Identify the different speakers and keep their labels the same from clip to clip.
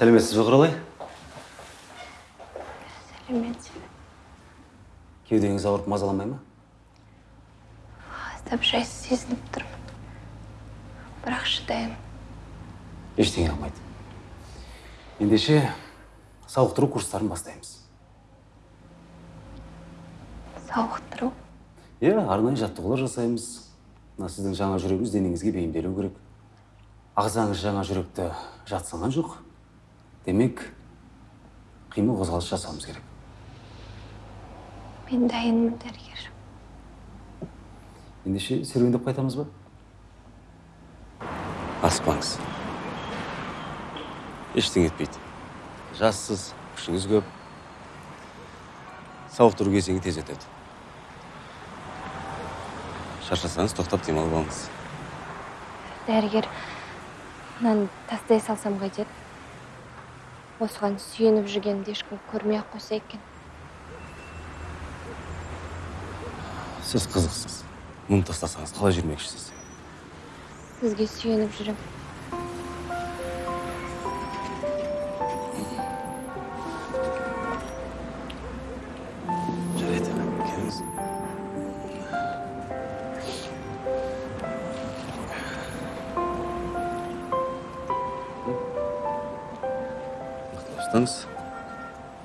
Speaker 1: сәлеметсіз бе құралай?
Speaker 2: Сәлемет
Speaker 1: кеудеңіз ауырып мазаламай ма?
Speaker 2: Аздап жайсыз сезініп тұрмын. Бірақ шыдаймын.
Speaker 1: Ештеңе қылмайды ендеше сауықтыру курстарын бастаймыз.
Speaker 2: Сауықтыру?
Speaker 1: Иә арнайы жаттығулар жасаймыз. Мына сіздің жаңа жүрегіңіз денеңізге бейімделу керек. Ағзаңыз жаңа жүректі жатсынған жоқ. Демек қимыл қозғалыс жасауымыз керек
Speaker 2: мен дайынмын дәрігер
Speaker 1: ендеше серуендеп қайтамыз ба аспаңыз ештеңе етпейді жассыз күшіңіз көп сауықтыру кезеңі тез өтеді шаршасаңыз тоқтап демалып алыңыз
Speaker 2: дәрігер мынаны тастай салсам қайтеді осыған сүйеніп жүргенімді ешкім көрмей ақ қойса екен.
Speaker 1: Сіз қызықсыз. Мұны тастасаңыз қалай жүрмекшісіз?
Speaker 2: Сізге сүйеніп жүрем.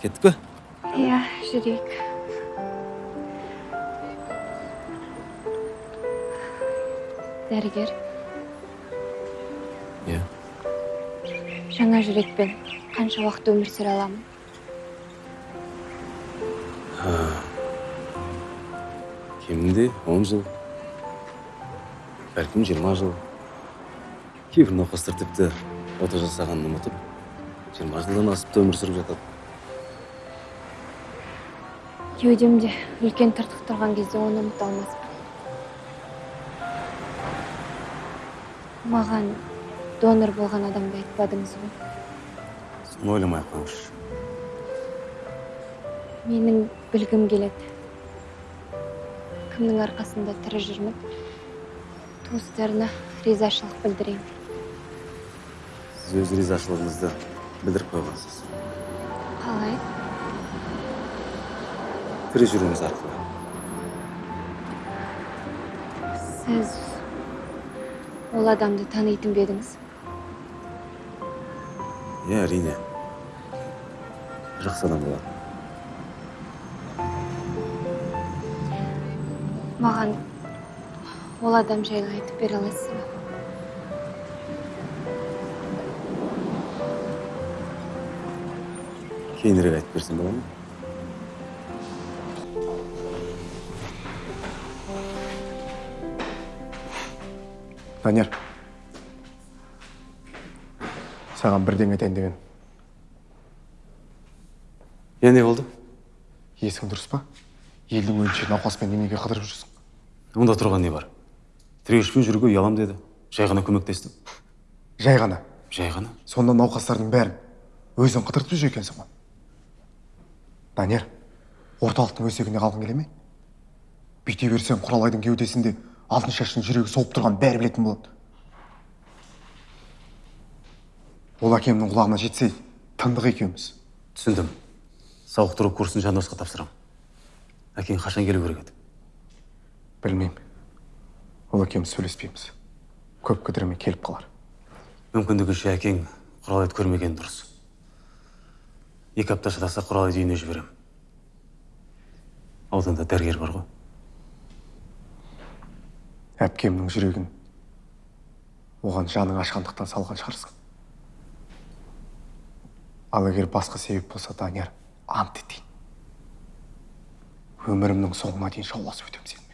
Speaker 1: Кеттік пе
Speaker 2: иә жүрейік. Дәрігер.
Speaker 1: Иә.
Speaker 2: Жаңа жүрекпен қанша уақыт өмір сүре аламын?
Speaker 1: Кемінде он жыл. Бәлкім жиырма жыл. Кейбір науқастар тіпті ота жасағанын ұмытып жиырма жылдан асып та өмір сүріп жатады.
Speaker 2: Кеудемде үлкен тыртық тұрған кезде оны ұмыта алмаспын. Маған донор болған адамды айтпадыңыз ғой.
Speaker 1: Соны ойламай ақ қойыңызшы.
Speaker 2: Менің білгім келеді. Кімнің арқасында тірі жүрмін туыстарына ризашылық білдіремін
Speaker 1: сіз өз ризашылығыңызды білдіріп қойғансыз.
Speaker 2: Қалай?
Speaker 1: Тірі жүруіңіз арқылы
Speaker 2: сіз ол адамды танитын ба едіңіз
Speaker 1: иә әрине жақсы адам болатын
Speaker 2: маған ол адам жайлы айтып бере аласыз ба
Speaker 1: кейінірек айтып берсем бола ма
Speaker 3: данияр саған бірдеңе айтайын деп едім
Speaker 1: иә не болды?
Speaker 3: Есің дұрыс па? Елдің өңше науқаспен неменеге қыдырып жүрсің?
Speaker 1: Онда тұрған не бар? Тіреуішпен жүруге ұялам деді. Жай ғана көмектестім.
Speaker 3: Жай ғана?
Speaker 1: Жай ғана.
Speaker 3: Сонда науқастардың бәрін өзің қыдыртып жүр екенсің ғой данияр орталықтың өсегіне қалғың келе ме? Бүйте берсең құралайдың кеудесінде алтын шаштың жүрегі соғып тұрған бәрі білетін болады. Ол әкемнің құлағына жетсе тындық екеуміз.
Speaker 1: Түсіндім. Сауықтыру курсын жандосқа тапсырамын әкең қашан келу керек еді?
Speaker 3: Білмеймін. Ол екеуміз сөйлеспейміз. Көп кідірмей келіп қалар.
Speaker 1: Мүмкіндігінше әкең құралайды көрмеген дұрыс. Екі апта шыдаса құралайды үйіне жіберемін ауданда дәрігер бар ғой.
Speaker 3: Әпкемнің жүрегін оған жаның ашқандықтан салған шығарсың. Ал егер басқа себеп болса данияр ант етейін. Өмірімнің соңына дейін жауласып өтемін сенімен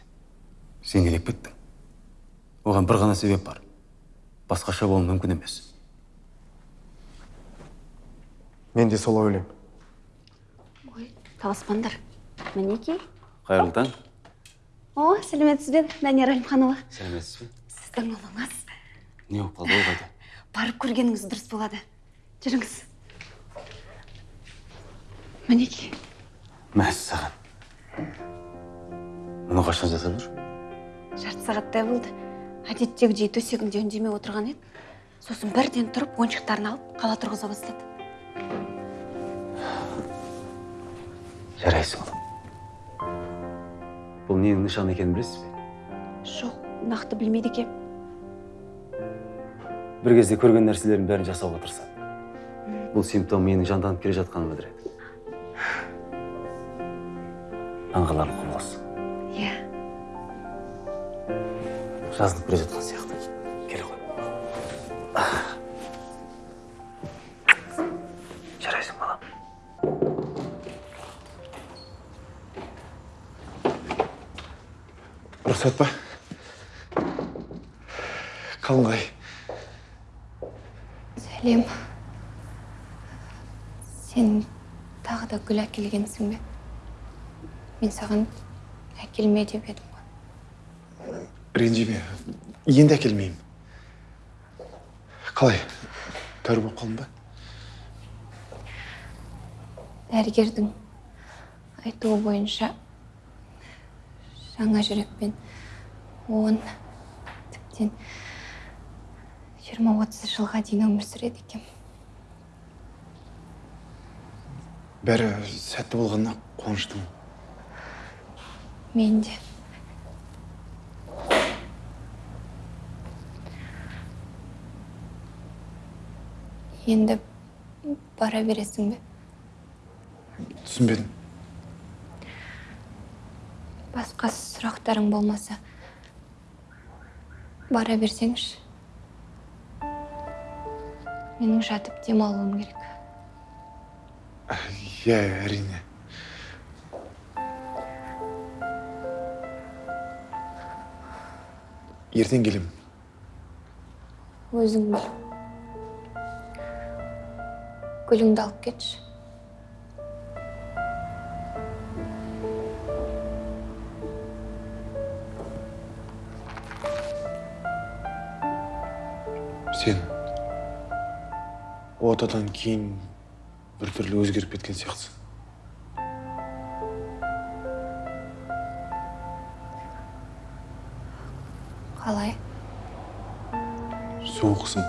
Speaker 1: сен не деп кеттің. Оған бір ғана себеп бар. Басқаша болу мүмкін емес.
Speaker 3: Мен де солай ойлаймын.
Speaker 4: Ой таласпаңдар мінекей.
Speaker 1: Қайырлы таң
Speaker 4: о сәлеметсіз бе данияр әлімханұлы?
Speaker 1: Сәлеметсіз бе?
Speaker 4: Сіздің ұлыңыз.
Speaker 1: Не болып қалды ол қайда
Speaker 4: барып көргеніңіз дұрыс болады. Жүріңіз. Мінекей
Speaker 1: мәссаған мұны қашан жасадыңыз
Speaker 4: жарты сағаттай болды. Әдеттегідей төсегінде үндемей отырған еді. Сосын бірден тұрып ойыншықтарын алып қала тұрғыза бастады.
Speaker 1: Жарайсың ұлым бұл ненің нышаны екенін білесіз бе?
Speaker 4: Жоқ нақты білмейді екем
Speaker 1: бір кезде көрген нәрселердің бәрін жасауға тырысады. Бұл симптом менің жанданып келе жатқанымды білдіреді аңғаларлық құбылыс.
Speaker 4: Иә.
Speaker 1: Жазылып келе жатқан сияқты.
Speaker 3: Рұқсат па қалыңғай
Speaker 2: сәлем. Сен тағы да гүл әкелгенсің бе? Мен саған әкелме деп едім ғой.
Speaker 3: Ренжіме енді әкелмеймін. Қалай? Тәуір болып қалдың ба?
Speaker 2: Дәрігердің айтуы бойынша жаңа жүрекпен. Он тіптен жиырма отыз жылға дейін өмір сүреді екен.
Speaker 3: Бәрі сәтті болғанына қуаныштымын.
Speaker 2: Мен де. Енді бара бересің бе?
Speaker 3: Түсінбедім.
Speaker 2: Басқа сұрақтарың болмаса бара берсеңші менің жатып демалуым керек.
Speaker 3: Иә әрине. Ертең келемін.
Speaker 2: Өзің біл. Гүліңді алып кетші.
Speaker 3: Отадан кейін біртүрлі өзгеріп кеткен сияқтысың
Speaker 2: қалай?
Speaker 3: Суықсың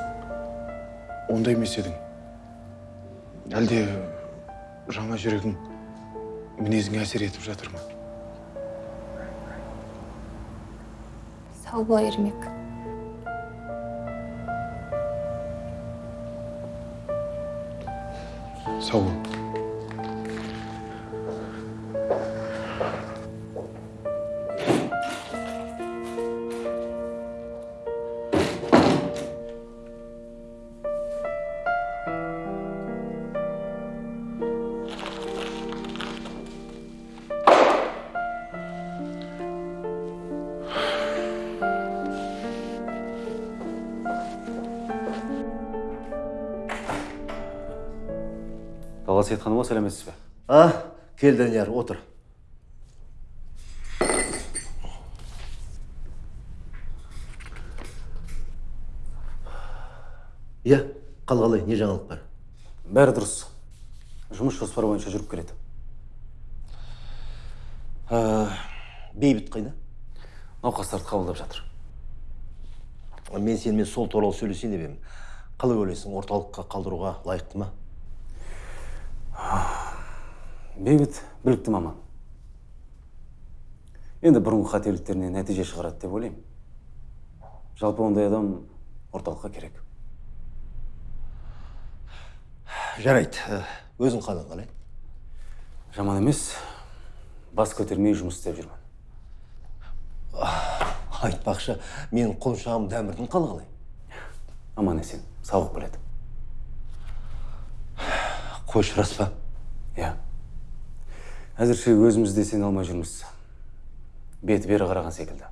Speaker 3: ондай емес едің. Әлде жаңа жүрегің мінезіңе әсер етіп жатыр ма?
Speaker 2: Сау бол ермек.
Speaker 3: Сау бол
Speaker 1: талғат сейітханұлы сәлеметсіз бе
Speaker 5: А, кел Данияр, отыр. Иә, қал қалай, не жаңалық бар?
Speaker 1: бәрі дұрыс жұмыс жоспары бойынша жүріп келеді
Speaker 5: А, бейбіт қайда?
Speaker 1: науқастарды қабылдап жатыр
Speaker 5: Мен сенімен сол туралы сөйлесейін деп едім. Қалай ойлайсың, орталыққа қалдыруға лайықты ма?
Speaker 1: Бейбіт білікті маман. Енді бұрынғы қателіктерінен нәтиже шығарады деп ойлаймын. Жалпы ондай адам орталыққа керек.
Speaker 5: Жарайды, ә, өзің қалың қалай?
Speaker 1: жаман емес. Бас көтермей жұмыс істеп жүрмін.
Speaker 5: Айтпақшы, менің құлыншағым дәмірдің қалы қалай?
Speaker 1: аман есен сауығып келеді
Speaker 5: Қойшы рас па?
Speaker 1: иә. Әзірше өзіміз де сене алмай жүрміз. Беті бері қараған секілді.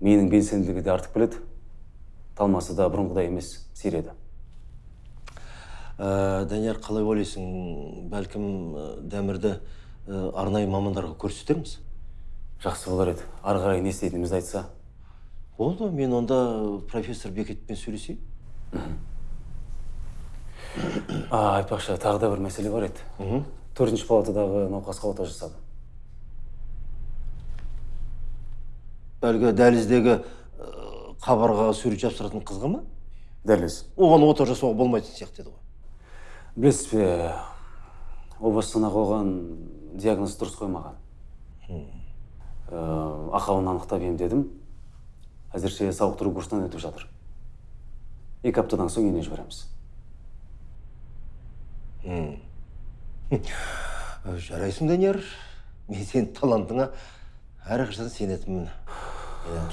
Speaker 1: Менің белсенділігі де артып келеді. Талмасы да бұрынғыдай емес сиреді
Speaker 5: Ә, Данияр, қалай ойлайсың, бәлкім ә, дәмірді ә, арнайы мамандарға көрсетерміз?
Speaker 1: жақсы болар еді. Ары қарай не істейтінімізді айтса.
Speaker 5: Болды, мен онда профессор Бекетпен сөйлесейін.
Speaker 1: а, айтпақшы тағы да бір мәселе бар еді. Төртінші палатадағы науқасқа ота жасады.
Speaker 5: Әлгі дәліздегі ә, қабырғаға сурет жапсыратын қызға ма?
Speaker 1: дәл өзі
Speaker 5: Оған ота жасауға болмайтын сияқты еді ғой.
Speaker 1: білесіз бе о бастан ақ оған диагноз дұрыс қоймаған. Ақауын анықтап емдедім. Әзірше сауықтыру курсынан өтіп жатыр. Екі аптадан соң үйіне жібереміз.
Speaker 5: Жарайсың данияр. Мен сенің талантыңа әрқашан сенетінмін.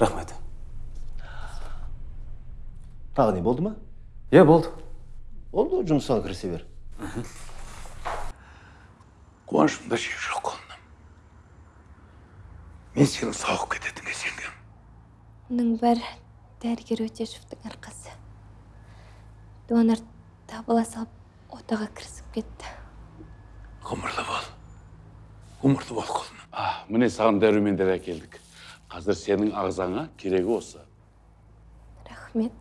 Speaker 1: Рахмет.
Speaker 5: Тағы не болды ма?
Speaker 1: Иә болды.
Speaker 5: Болды жұмысыңа кірісе бер.
Speaker 6: Қуанышымда шек жоқ құлыным мен сенің сауығып кететініңе сенгем
Speaker 2: мұның бәрі дәрігер өтешевтің арқасы. Донор табыла салып отаға кірісіп кетті.
Speaker 6: Ғұмырлы бол ғұмырлы бол құлыным
Speaker 7: А, міне саған дәрумендер әкелдік қазір сенің ағзаңа керегі осы
Speaker 2: рахмет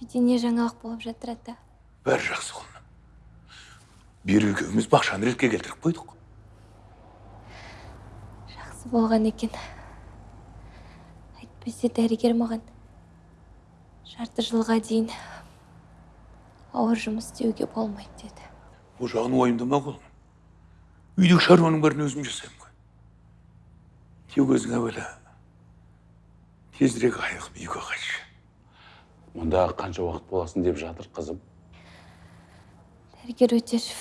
Speaker 2: үйде не жаңалық болып жатыр ата
Speaker 6: бәрі жақсы құлыным бері екеуміз бақшаны ретке келтіріп қойдық
Speaker 2: жақсы болған екен әйтпесе дәрігер маған жарты жылға дейін ауыр жұмыс істеуге болмайды деді
Speaker 6: бұл жағын уайымдама құлыным үйдегі шаруаның бәрін өзім жасаймын ғой тек өзің әуелі тезірек айығып үйге қайтшы
Speaker 7: мұнда қанша уақыт боласың деп жатыр қызым
Speaker 2: дәрігер өтешев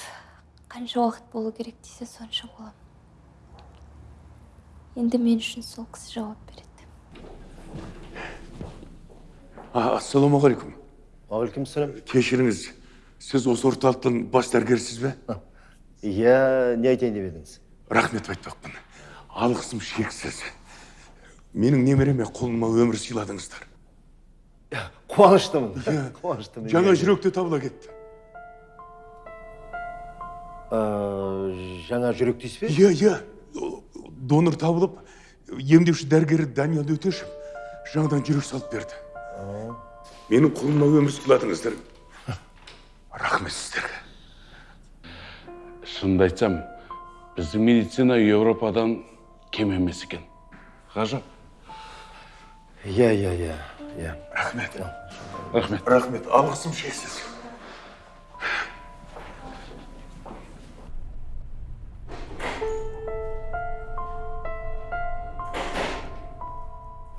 Speaker 2: қанша уақыт болу керек десе сонша боламын енді мен үшін сол кісі жауап береді
Speaker 6: ассалаумағалейкум
Speaker 5: уағалейкумассалам
Speaker 6: кешіріңіз сіз осы орталықтың бас дәрігерісіз бе?
Speaker 5: Иә не айтайын деп едіңіз
Speaker 6: рахмет айтпақпын алғысым шексіз. Менің немереме құлыма өмір сыйладыңыздар.
Speaker 5: Қуаныштымын.
Speaker 6: Иә.
Speaker 5: қуаныштымын
Speaker 6: жаңа
Speaker 5: Иә.
Speaker 6: жүрек те табыла кетті.
Speaker 5: Жаңа жүрек дейсіз бе?
Speaker 6: Иә иә донор табылып емдеуші дәрігері даниял өтешев жаңадан жүрек салып берді. Менің құлыма өмір сыйладыңыздар. Рахмет сіздерге
Speaker 7: шынымды айтсам біздің медицина еуропадан кем емес екен. Ғажап.
Speaker 5: Иә иә иә иә.
Speaker 6: Рахмет.
Speaker 7: Рахмет.
Speaker 6: Рахмет. Алғысым шексіз.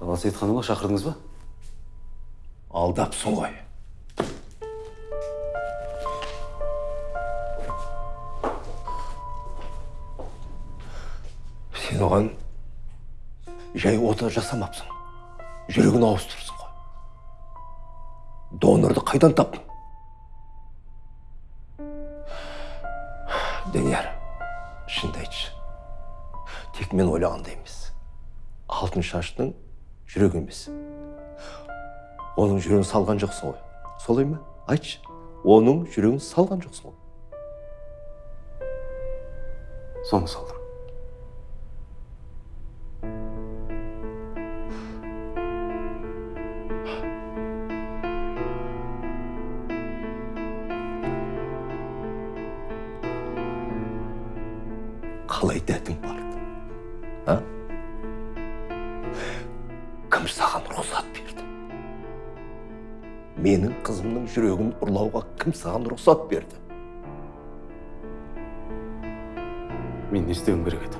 Speaker 1: Бала сейітханұлы шақырдыңыз ба?
Speaker 5: Алдапсың ғой. Сен оған жай ота жасамапсың. Жүрегін ауыстырыпсың ғой. Донорды қайдан таптың данияр шынды айтшы. Тек мен ойлағандай емес. Алтын шаштың жүрегі емес. Оның жүрегін салған жоқсың ғой. Солай ма? Айтшы. Оның жүрегін салған жоқсың ғой.
Speaker 1: Соны салдым.
Speaker 5: Саған рұқсат берді
Speaker 1: мен не істеуім керек еді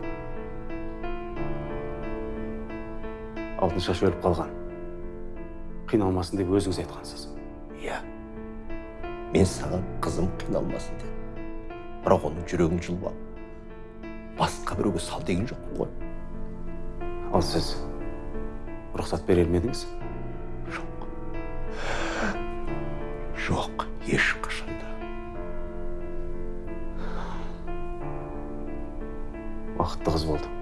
Speaker 1: алтын шаш өліп қалған қиналмасын деп өзіңіз айтқансыз
Speaker 5: иә мен саған қызым қиналмасын дедім бірақ оның жүрегін жұлып алып басқа біреуге сал деген жоқпын ғой.
Speaker 1: Ал сіз рұқсат берер ме едіңіз
Speaker 5: ешқашанда
Speaker 1: бақытты қыз болды.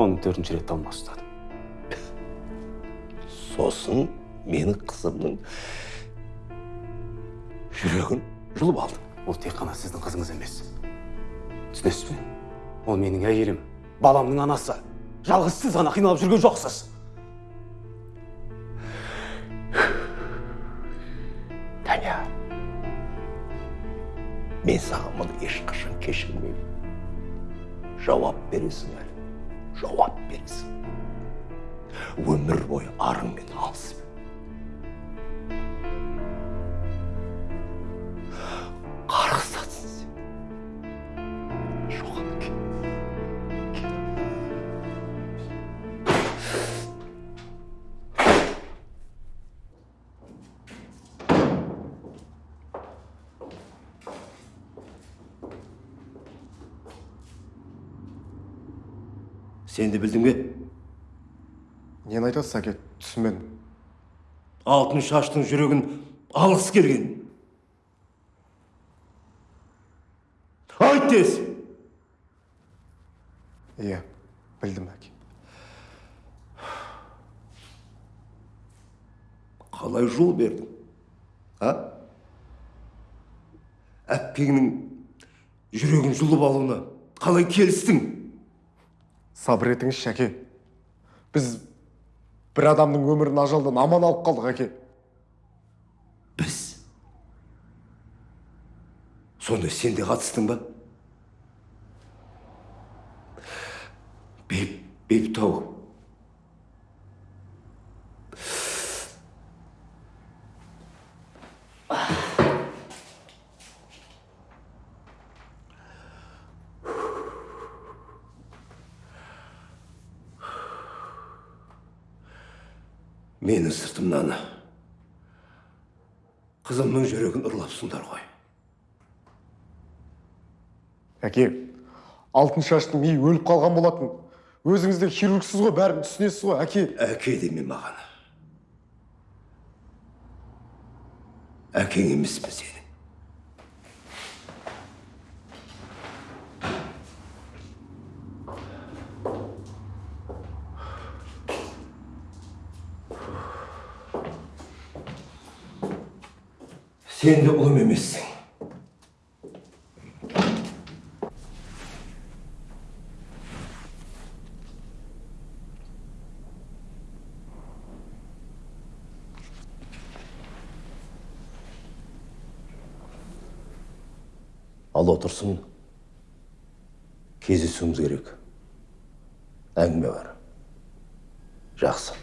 Speaker 1: Оның төртінші рет талма ұстады
Speaker 5: сосын менің қызымның жүрегін жұлып алды
Speaker 1: ол тек қана сіздің қызыңыз емес. Түсінесіз бе? Ол менің әйелім баламның анасы. Жалғыз сіз ғана қиналып жүрген жоқсыз.
Speaker 5: Мен саған мұны ешқашан кешірмеймін жауап бересің әлі жауап бересің өмір бойы арыңмен алысып білдің бе?
Speaker 3: Нені айтасыз әке түсінбедім.
Speaker 5: Алтын шаштың жүрегін алғысы келген. Айт тез
Speaker 3: иә білдім әке
Speaker 5: қалай жол бердің? А? Әпкеңнің жүрегін жұлып алуына қалай келістің?
Speaker 3: Сабыр етіңізші әке. Біз бір адамның өмірін ажалдан аман алып қалдық әке.
Speaker 5: Біз? Сонда сен де қатыстың ба? Бейіп бейбітау менің сыртымнан қызымның жүрегін ұрлапсыңдар ғой
Speaker 3: әке алтын шаштың миы өліп қалған болатын өзіңіз де хирургсіз ғой бәрін түсінесіз ғой әке
Speaker 5: әке деме маған әкең емеспін сенің сен де ұлым емессің ал отырсын кездесуіміз керек әңгіме бар жақсы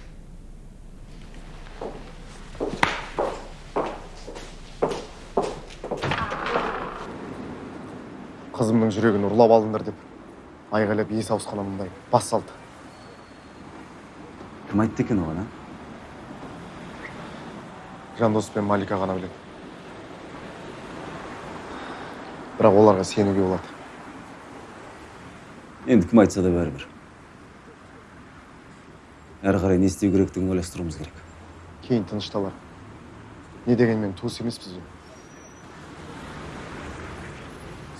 Speaker 3: қызымның жүрегін ұрлап алдыңдар деп айғайлап есі ауысқан мындай бас салды
Speaker 1: кім айтты екен оған а
Speaker 3: жандос пен малика ғана біледі бірақ оларға сенуге болады
Speaker 1: енді кім айтса да бәрібір әрі қарай не істеу керектігін ойластыруымыз керек
Speaker 3: кейін тынышталар не дегенмен туыс емеспіз ғой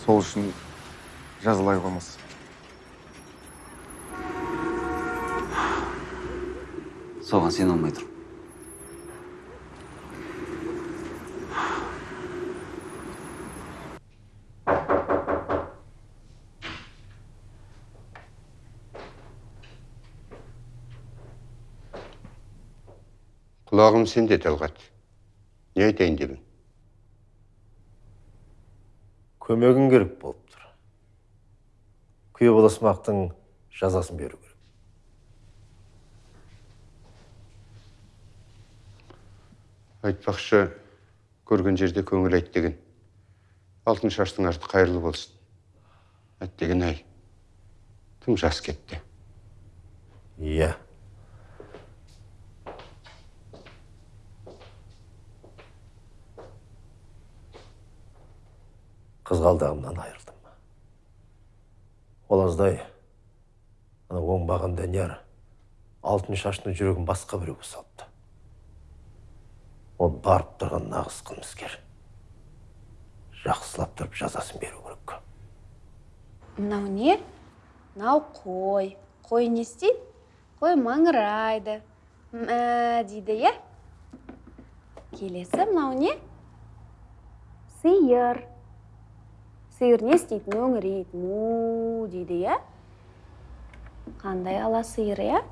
Speaker 3: сол үшін жазалай қоймас
Speaker 1: соған сене алмай тұрмын
Speaker 8: құлағым сенде талғат не айтайын дедің
Speaker 5: көмегің керек болып тұр күйе баласымақтың жазасын беру керек
Speaker 8: айтпақшы көрген жерде көңіл айт деген. Алтын шаштың арты қайырлы болсын. Әттеген ай. Тым жас кетті?
Speaker 5: Иә. Қызғалдағымнан айырылдым. Олаздай ана оңбаған данияр алтын шаштың жүрегін басқа біреуге салыпты ол барып тұрған нағыз қылмыскер жақсылап тұрып жазасын беру керек.
Speaker 4: Мынау не? Мынау қой. Қой не істейді? Қой маңырайды. Мә дейді иә? Келесі мынау не? Сиыр. Сиыр не істейді? Мөңірейді. Му дейді иә? Қандай ала сиыр иә?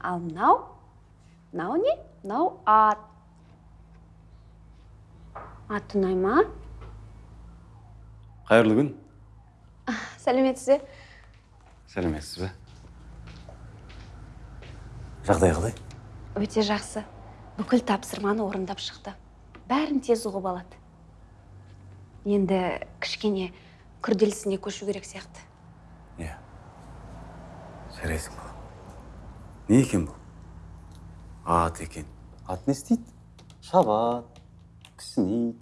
Speaker 4: Ал мынау? Мынау не? Мынау ат. Ат ұнай ма
Speaker 1: қайырлы күн.
Speaker 4: Сәлеметсіз бе?
Speaker 1: Сәлеметсіз бе? Жағдай қалай?
Speaker 4: Өте жақсы. Бүкіл тапсырманы орындап шықты. Бәрін тез ұғып алады. Енді кішкене күрделісіне көшу керек сияқты.
Speaker 1: Иә. Жарайсың балам не екен бұл? Ат екен. Ат не істейді? Шабады кісінейді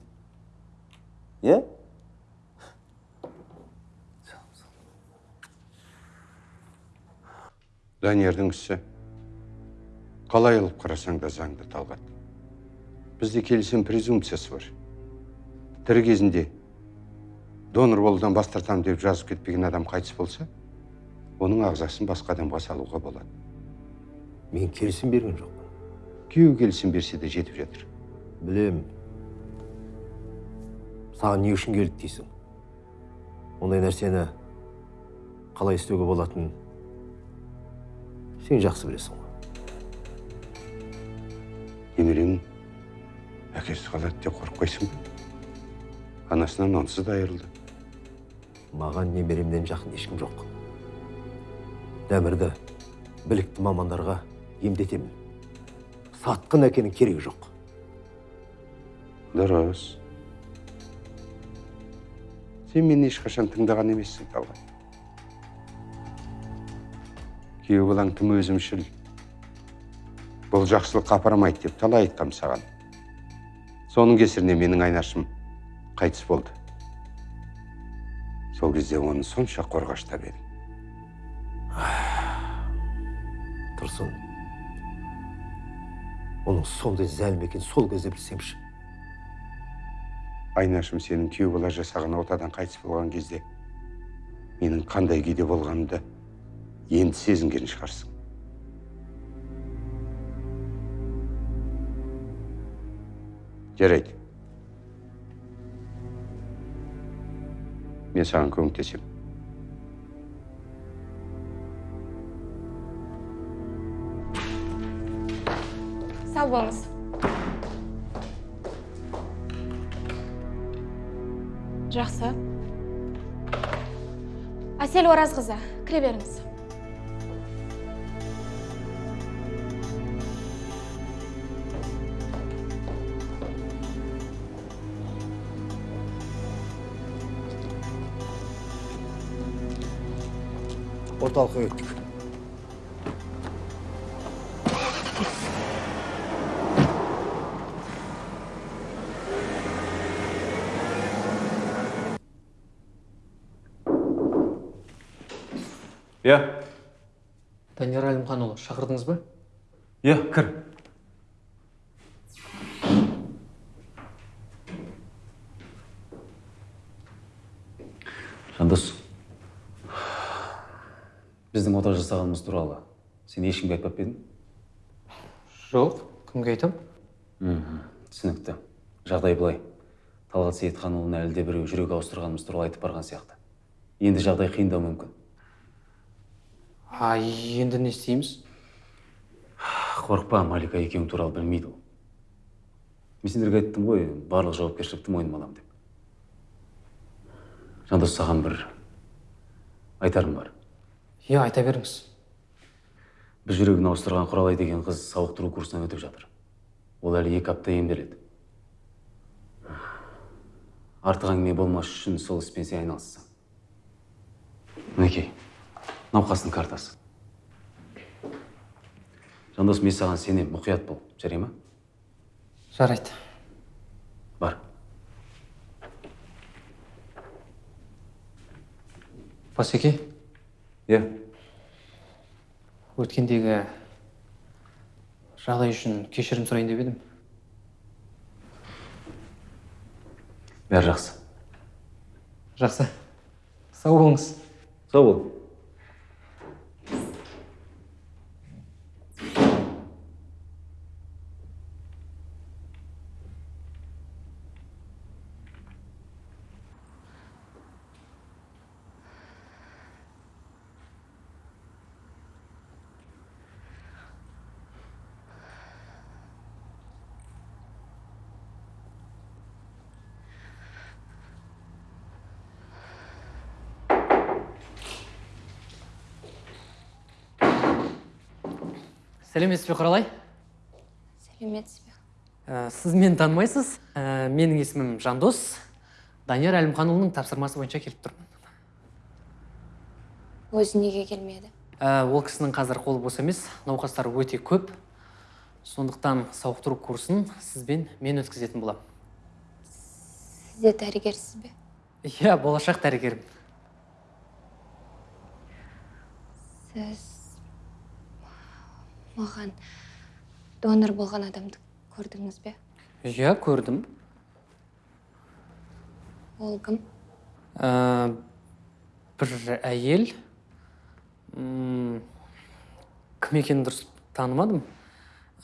Speaker 1: иә
Speaker 8: даниярдың ісі қалай алып қарасаң да заңды талғат. Бізде келісім презумпциясы бар. Тірі кезінде донор болудан бас тартамын деп жазып кетпеген адам қайтыс болса оның ағзасын басқа адамға салуға болады.
Speaker 5: Мен келісім берген жоқпын.
Speaker 8: Күйеуі келісім берсе де жетіп жатыр.
Speaker 5: Білем саған не үшін келді дейсің? Ондай нәрсені қалай істеуге болатынын сен жақсы білесің ғой.
Speaker 8: Немереңнің әкесі қалады деп қорықпайсың ба анасынан онсыз да айырылды.
Speaker 5: Маған немеремнен жақын ешкім жоқ. Дәмірді білікті мамандарға емдетемін. Сатқын әкенің керегі жоқ.
Speaker 8: Дұрыс. Сен мені ешқашан тыңдаған емессің талғат. Күйеу балаң тым өзімшіл. Бұл жақсылыққа апармайды деп талай айтқам саған. Соның кесірінен менің айнашым қайтыс болды. Сол кезде оны сонша қорғаштап едім
Speaker 5: тұрсын. Оның сондай зәлім екенін сол кезде білсемші.
Speaker 8: Айнашым сенің күйеу бала жасаған отадан қайтыс болған кезде менің қандай күйде болғанымды енді сезінген шығарсың. Жарайды. Мен саған көмектесемін.
Speaker 2: Сау болыңыз. Жақсы. Әсел оразқызы кіре беріңіз.
Speaker 5: Орталыққа кеттік
Speaker 9: шақырдыңыз ба?
Speaker 1: Иә кір. Жандос. Біздің ота жасағанымыз туралы сен ешкімге айтпап па едің?
Speaker 9: Жоқ кімге айтам?
Speaker 1: Мхм түсінікті. Жағдай былай. Талғат сейітханұлына әлде біреу жүрек ауыстырғанымыз туралы айтып барған сияқты. Енді жағдай қиындау мүмкін.
Speaker 9: А енді не істейміз?
Speaker 1: Қорықпа малика екеуің туралы білмейді ол. Мен сендерге айттым ғой барлық жауапкершілікті мойныма аламын деп. Жандос саған бір айтарым бар.
Speaker 9: Иә айта беріңіз.
Speaker 1: Біз жүрегін ауыстырған құралай деген қыз сауықтыру курсынан өтіп жатыр. Ол әлі екі апта емделеді. Артық әңгіме болмас үшін сол іспен сен айналыссаң. Мінекей науқастың картасы. Жандос мен саған сенемін мұқият бол. Жарай ма?
Speaker 9: Жарайды.
Speaker 1: Бар.
Speaker 9: Басеке
Speaker 1: иә.
Speaker 9: Өткендегі жағдай үшін кешірім сұрайын деп едім.
Speaker 1: Бәрі жақсы.
Speaker 9: Жақсы. Сау болыңыз.
Speaker 1: Сау бол.
Speaker 9: Сәлеметсіз бе құралай?
Speaker 2: Сәлеметсіз бе?
Speaker 9: Ә, сіз мені танымайсыз. Ә, менің есімім жандос. Данияр әлімханұлының тапсырмасы бойынша келіп тұрмын.
Speaker 2: Өзі неге келмеді?
Speaker 9: Ә, ол кісінің қазір қолы бос емес. Науқастар өте көп. Сондықтан сауықтыру курсын сізбен мен өткізетін боламын.
Speaker 2: Сіз де дәрігерсіз бе?
Speaker 9: Иә болашақ дәрігерім.
Speaker 2: Сіз маған донор болған адамды көрдіңіз бе?
Speaker 9: Иә көрдім.
Speaker 2: Ол кім?
Speaker 9: Ә, бір әйел. Кім екенін дұрыс танымадым.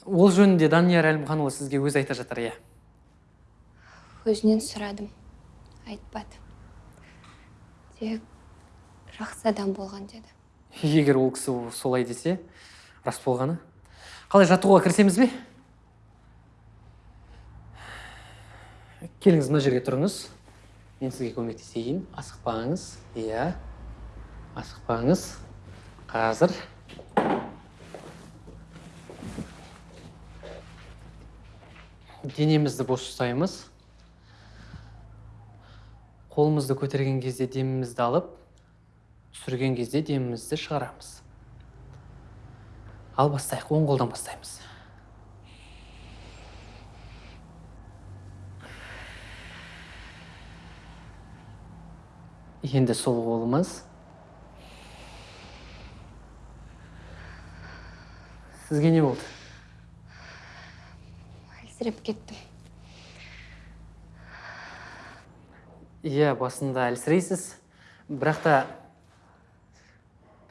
Speaker 9: Ол жөнінде данияр әлімханұлы сізге өзі айта жатыр иә.
Speaker 2: Өзінен сұрадым. Айтпады. Тек жақсы адам болған деді.
Speaker 9: Егер ол кісі солай десе рас болғаны. Қалай жаттығуға кірісеміз бе? Келіңіз мына жерге тұрыңыз. Мен сізге көмектесейін. Асықпаңыз. Иә. Асықпаңыз. Қазір. Денемізді бос ұстаймыз. Қолымызды көтерген кезде демімізді алып түсірген кезде демімізді шығарамыз. Ал бастайық оң қолдан бастаймыз. Енді сол қолымыз. Сізге не болды?
Speaker 2: Әлсіреп кеттім.
Speaker 9: Иә басында әлсірейсіз. Бірақ та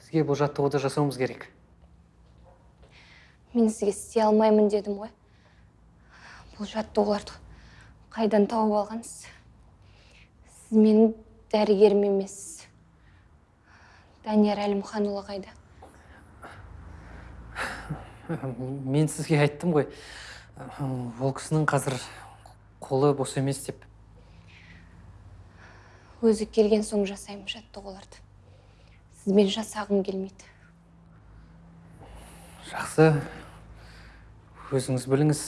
Speaker 9: бізге бұл жаттығуды жасауымыз керек.
Speaker 2: Мен сізге істей алмаймын дедім ғой. Бұл жаттығуларды қайдан тауып алғансыз? Сіз менің дәрігерім емессіз данияр әлімханұлы қайда?
Speaker 9: Мен сізге айттым ғой. Ол кісінің қазір қолы бос емес деп.
Speaker 2: Өзі келген соң жасаймын жаттығуларды сізбен жасағым келмейді.
Speaker 9: Жақсы. Өзіңіз біліңіз.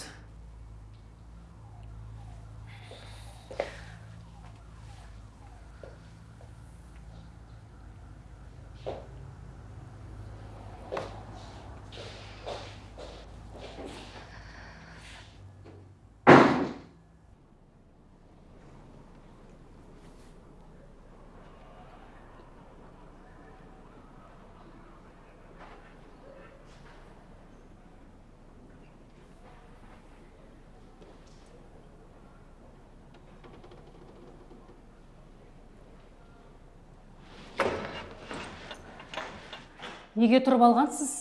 Speaker 10: Неге тұрып алғансыз?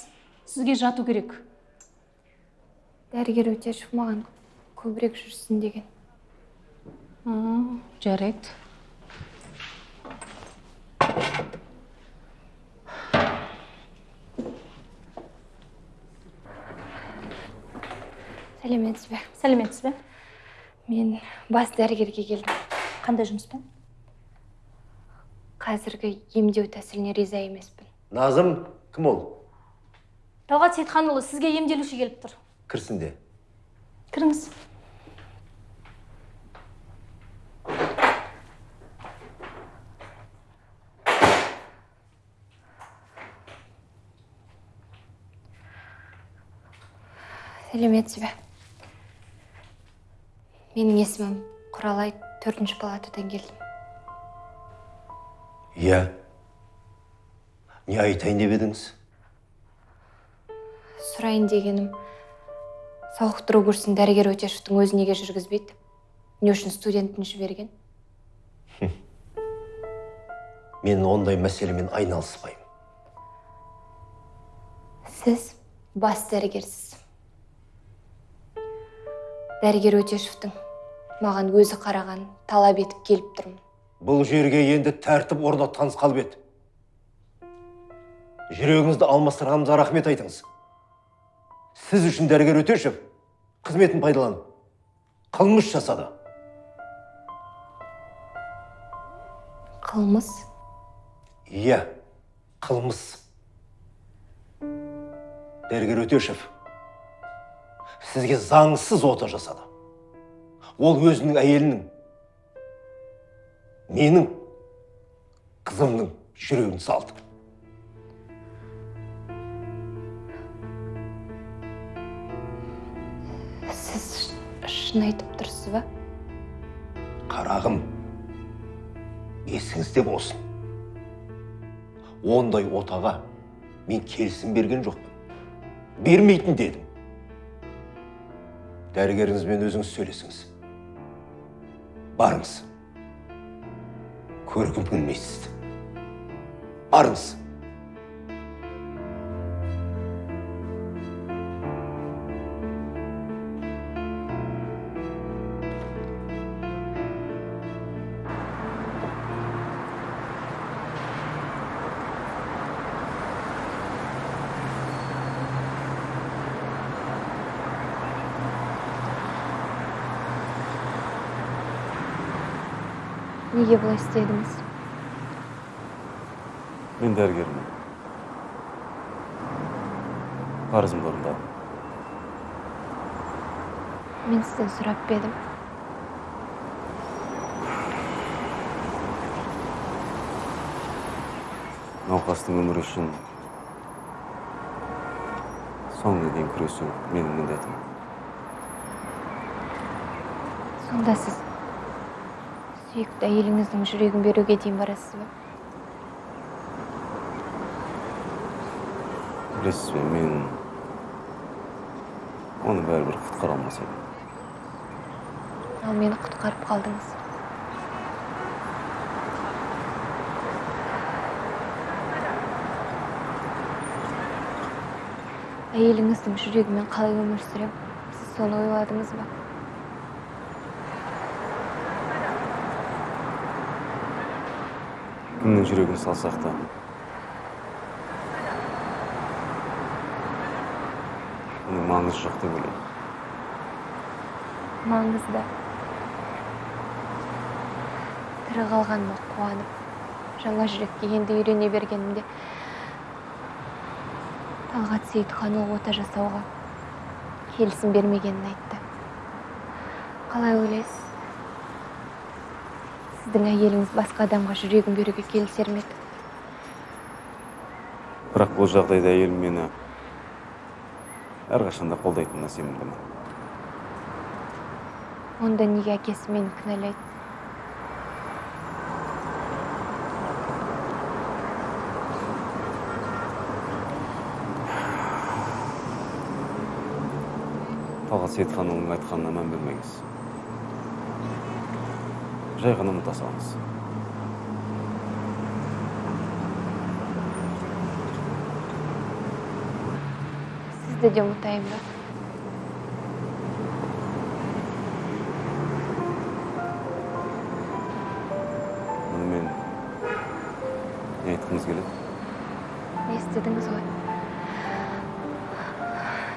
Speaker 10: Сізге жату керек.
Speaker 2: Дәрігер өтешев маған көбірек жүрсін деген.
Speaker 10: Жарайды.
Speaker 2: Сәлеметсіз бе?
Speaker 10: Сәлеметсіз бе?
Speaker 2: Мен бас дәрігерге келдім.
Speaker 10: Қандай жұмыспен?
Speaker 2: Қазіргі емдеу тәсіліне риза емеспін.
Speaker 5: Назым кім ол?
Speaker 10: талғат сейітханұлы сізге емделуші келіп тұр.
Speaker 5: Кірсін де.
Speaker 10: Кіріңіз.
Speaker 2: Сәлеметсіз бе менің есімім құралай төртінші палатадан келдім.
Speaker 5: Иә. Не айтайын деп едіңіз?
Speaker 2: Сұрайын дегенім сауықтыру курсын дәрігер өтешевтің өзі неге жүргізбейді. Не үшін студентін жіберген?
Speaker 5: Мен ондай мәселемен айналыспаймын.
Speaker 2: Сіз бас дәрігерсіз. Дәрігер өтешевтің маған өзі қараған талап етіп келіп тұрмын.
Speaker 5: Бұл жерге енді тәртіп орнатқаныңыз қалып еді. Жүрегіңізді алмастырғанымызға рахмет айтыңыз. Сіз үшін дәрігер өтешев қызметін пайдаланып қылмыс жасады.
Speaker 2: Қылмыс?
Speaker 5: Иә қылмыс. Дәрігер өтешев сізге заңсыз ота жасады. Ол өзінің әйелінің менің қызымның жүрегін салды.
Speaker 2: Шын айтып тұрсыз ба?
Speaker 5: Қарағым есіңізде болсын. Ондай отаға мен келісім берген жоқпын. Бермейтін дедім. Дәрігеріңізбен өзіңіз сөйлесіңіз. Барыңыз. Көргім келмей сізді. Барыңыз.
Speaker 2: Неге бұлай істедіңіз
Speaker 1: мен дәрігермін парызымды орындадым
Speaker 2: мен сізден сұрап па едім?
Speaker 1: Науқастың өмірі үшін соңына дейін күресу менің міндетім.
Speaker 2: Сонда сіз сүйікті әйеліңіздің жүрегін беруге дейін барасыз ба?
Speaker 1: Білесіз бе мен оны бәрібір құтқара алмас едім
Speaker 2: ал мені құтқарып қалдыңыз. Әйеліңіздің жүрегімен қалай өмір сүрем? Сіз соны ойладыңыз ба?
Speaker 1: Кімнің жүрегін салсақ та? Оның маңызы жоқ деп ойлаймын.
Speaker 2: Маңызды тірі қалғаныма қуанып жаңа жүрекке енді үйрене бергенімде талғат сейітханұлы ота жасауға келісім бермегенін айтты. Қалай ойлайсыз? Сіздің әйеліңіз басқа адамға жүрегін беруге келісер ме еді?
Speaker 1: Бірақ бұл жағдайда әйелім мені әрқашанда қолдайтынына сенімдімін
Speaker 2: онда неге әкесі мені кінәлайды?
Speaker 1: Талғат сейітханұлының айтқанына мән бермеңіз. Жай ғана ұмыта салыңыз
Speaker 2: сізді де ұмытайын ба
Speaker 1: мұнымен не айтқыңыз келеді
Speaker 2: естідіңіз ғой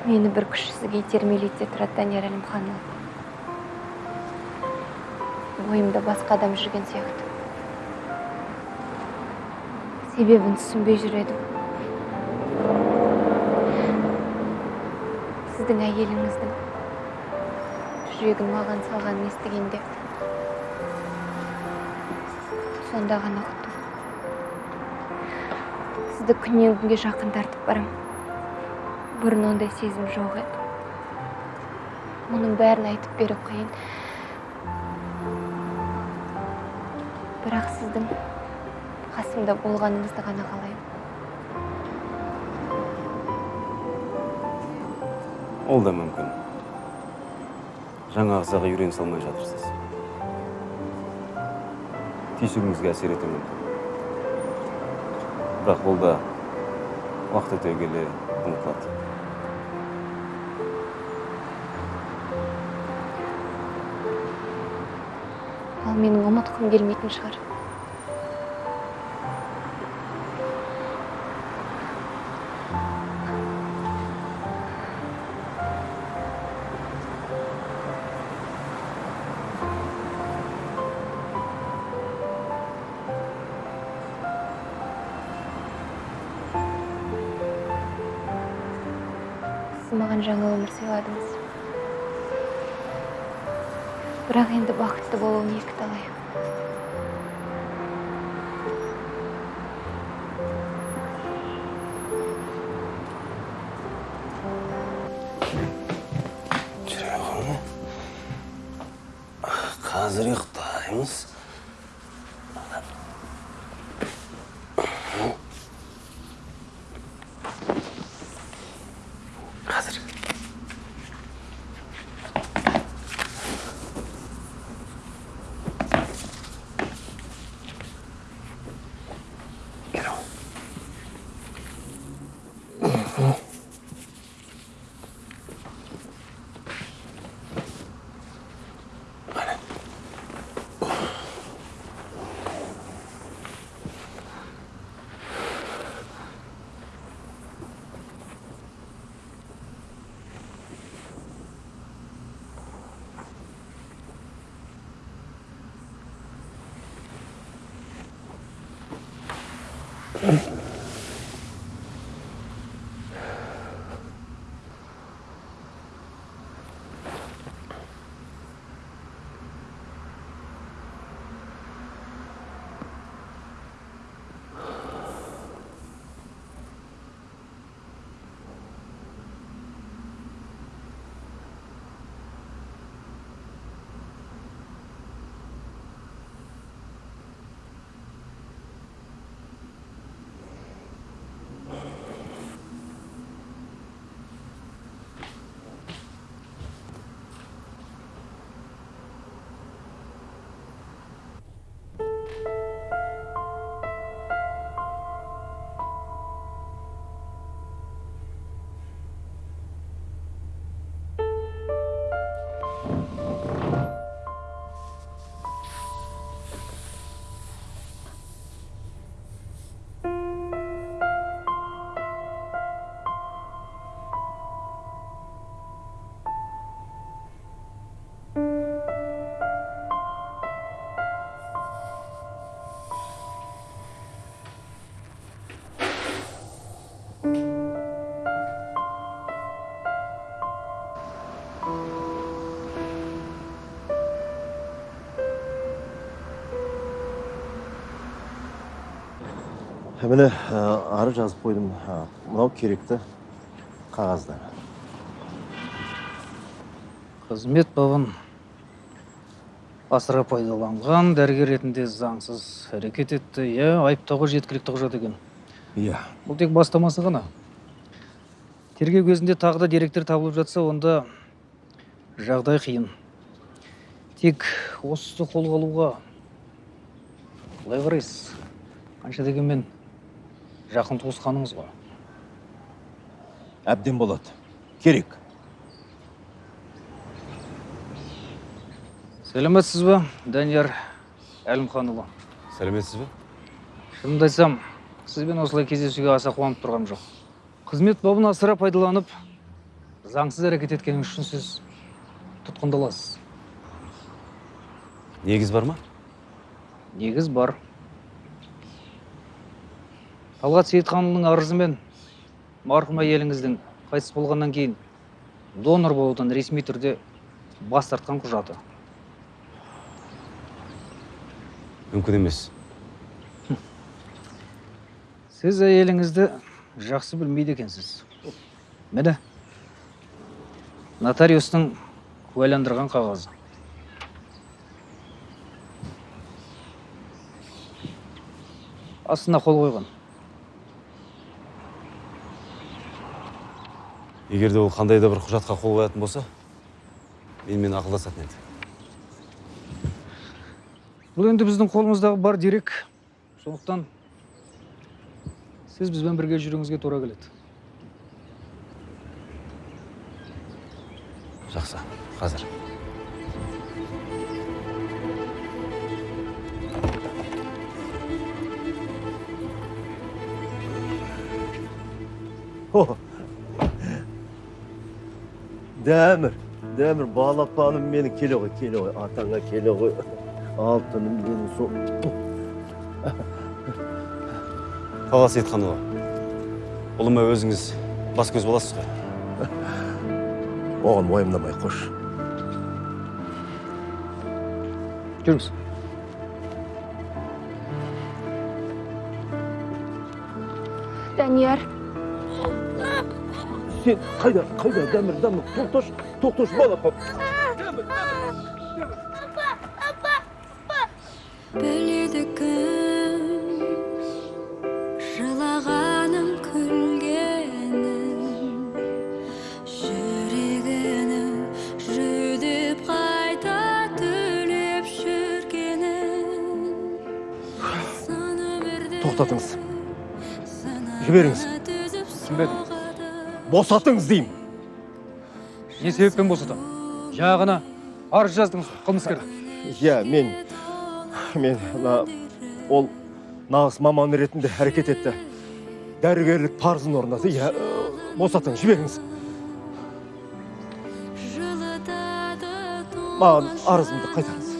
Speaker 2: мені бір күш сізге итермелейді де тұрады данияр әлімханұлы бойымда басқа адам жүрген сияқты. Себебін түсінбей жүр едім. Сіздің әйеліңіздің жүрегін маған салғанын естігенде сонда ғана ұқтым сізді күннен күнге жақын тартып барам. Бұрын ондай сезім жоқ еді. Мұның бәрін айтып беру қиын бірақ сіздің қасымда болғаныңызды ғана қалаймын.
Speaker 1: Ол да мүмкін. Жаңа ағзаға үйрене салмай жатырсыз. Түйсігіңізге әсер етуі мүмкін. Бірақ бұл да уақыт өте келе ұмытылады.
Speaker 2: Ұмытқым келмейтін шығар маған жаңа өмір сыйладыңыз бірақ енді бақытты болуым екіталай
Speaker 11: қазір ұйықтаймыз
Speaker 5: міне ары жазып қойдым мынау керекті қағаздар
Speaker 12: қызмет бабын асыра пайдаланған дәрігер ретінде заңсыз әрекет етті. Иә айыптауға жеткілікті құжат екен.
Speaker 5: Иә.
Speaker 12: Бұл тек бастамасы ғана. Тергеу кезінде тағы да деректер табылып жатса онда жағдай қиын. Тек осы қолға алуға қалай қарайсыз. Қанша дегенмен жақын туысқаныңыз ғой.
Speaker 5: Әбден болады керек.
Speaker 12: Сәлеметсіз ба данияр әлімханұлы?
Speaker 1: Сәлеметсіз бе?
Speaker 12: Шынымды айтсам сізбен осылай кездесуге аса қуанып тұрғаным жоқ. Қызмет бабын асыра пайдаланып заңсыз әрекет еткеніңіз үшін сіз тұтқындаласыз.
Speaker 1: Негіз бар ма?
Speaker 12: Негіз бар. Талғат сейітханұлының арызымен марқұм әйеліңіздің қайтыс болғаннан кейін донор болудан ресми түрде бас тартқан құжаты.
Speaker 1: Мүмкін емес.
Speaker 12: Сіз әйеліңізді жақсы білмейді екенсіз. Міне нотариустың куәландырған қағазы. Астына қол қойған.
Speaker 1: Егер де ол қандай да бір құжатқа қол қоятын болса менімен ақылдасатын еді.
Speaker 12: Бұл енді біздің қолымыздағы бар дерек. Сондықтан сіз бізбен бірге жүруіңізге тура келеді.
Speaker 1: Жақсы қазір.
Speaker 5: О, дәмір дәмір балапаным менің келе ғой келе ғой атаңа келе ғой алтыным менің сол
Speaker 1: талғат сейітханұлы ұлыма өзіңіз бас көз боласыз ғой
Speaker 5: оған уайымдамай қош
Speaker 12: жүріңіз
Speaker 2: данияр
Speaker 5: сен қайда қайда? Дәмір дәмір тоқташы тоқташы балапан
Speaker 13: апа апа
Speaker 14: біледі кім жылағаным күлгенім жүрегінің жүдеп қайта түлеп жүргенін
Speaker 15: тоқтатыңыз. Жіберіңіз.
Speaker 12: Түсінбедім
Speaker 15: босатыңыз деймін.
Speaker 12: Не себеппен босатамын жаңа ғана арыз жаздыңыз ғой, қылмыскер
Speaker 15: иә мен мен мына ол нағыз маман ретінде әрекет етті. Дәрігерлік парызын орындады иә босатыңыз жіберіңіз. Маған арызымды қайтарыңыз.